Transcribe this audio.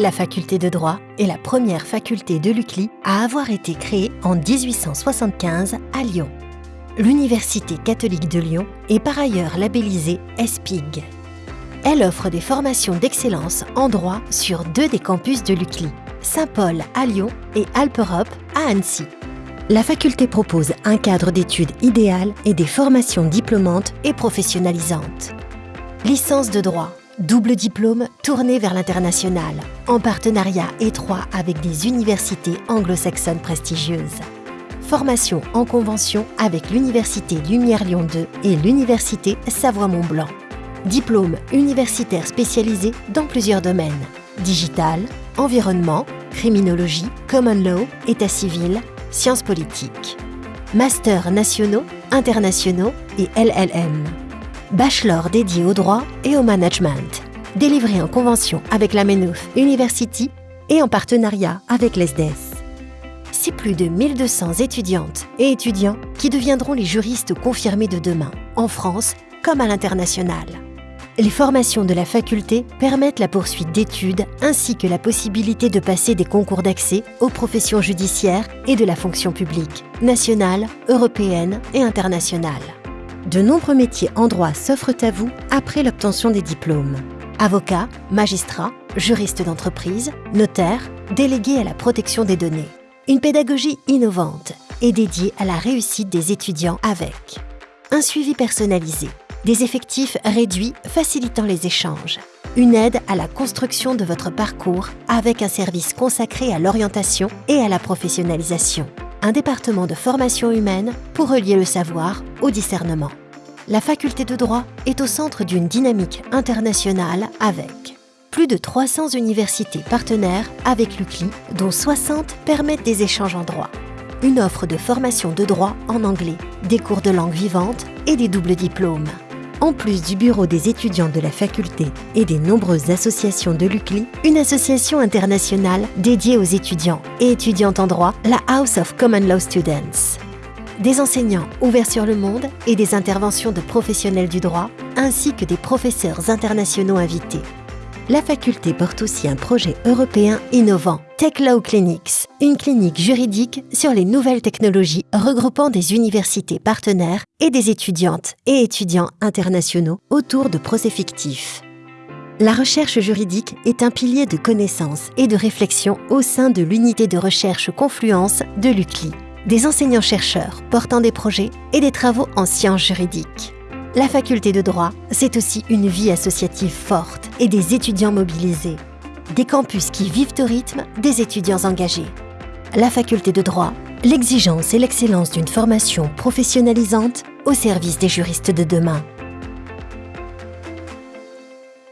La faculté de droit est la première faculté de l'UCLI à avoir été créée en 1875 à Lyon. L'Université catholique de Lyon est par ailleurs labellisée ESPIG. Elle offre des formations d'excellence en droit sur deux des campus de l'UCLI, Saint-Paul à Lyon et Alpe-Europe à Annecy. La faculté propose un cadre d'études idéal et des formations diplômantes et professionnalisantes. Licence de droit, double diplôme tourné vers l'international, en partenariat étroit avec des universités anglo-saxonnes prestigieuses. Formation en convention avec l'Université Lumière Lyon 2 et l'Université Savoie-Mont-Blanc. Diplôme universitaire spécialisé dans plusieurs domaines digital, environnement, criminologie, common law, état civil, sciences politiques. Masters nationaux, internationaux et LLM. Bachelor dédié au droit et au management. Délivré en convention avec la Maynooth University et en partenariat avec l'ESDES. C'est plus de 1200 étudiantes et étudiants qui deviendront les juristes confirmés de demain, en France comme à l'international. Les formations de la faculté permettent la poursuite d'études ainsi que la possibilité de passer des concours d'accès aux professions judiciaires et de la fonction publique, nationale, européenne et internationale. De nombreux métiers en droit s'offrent à vous après l'obtention des diplômes. Avocat, magistrat, juriste d'entreprise, notaire, délégué à la protection des données. Une pédagogie innovante est dédiée à la réussite des étudiants avec un suivi personnalisé, des effectifs réduits facilitant les échanges, une aide à la construction de votre parcours avec un service consacré à l'orientation et à la professionnalisation, un département de formation humaine pour relier le savoir au discernement. La faculté de droit est au centre d'une dynamique internationale avec plus de 300 universités partenaires avec l'UCLI, dont 60 permettent des échanges en droit. Une offre de formation de droit en anglais, des cours de langue vivante et des doubles diplômes. En plus du bureau des étudiants de la faculté et des nombreuses associations de l'UCLI, une association internationale dédiée aux étudiants et étudiantes en droit, la House of Common Law Students. Des enseignants ouverts sur le monde et des interventions de professionnels du droit, ainsi que des professeurs internationaux invités la faculté porte aussi un projet européen innovant, Tech Law Clinics, une clinique juridique sur les nouvelles technologies regroupant des universités partenaires et des étudiantes et étudiants internationaux autour de procès fictifs. La recherche juridique est un pilier de connaissance et de réflexion au sein de l'unité de recherche Confluence de l'UCLI, des enseignants-chercheurs portant des projets et des travaux en sciences juridiques. La faculté de droit, c'est aussi une vie associative forte et des étudiants mobilisés. Des campus qui vivent au rythme des étudiants engagés. La faculté de droit, l'exigence et l'excellence d'une formation professionnalisante au service des juristes de demain.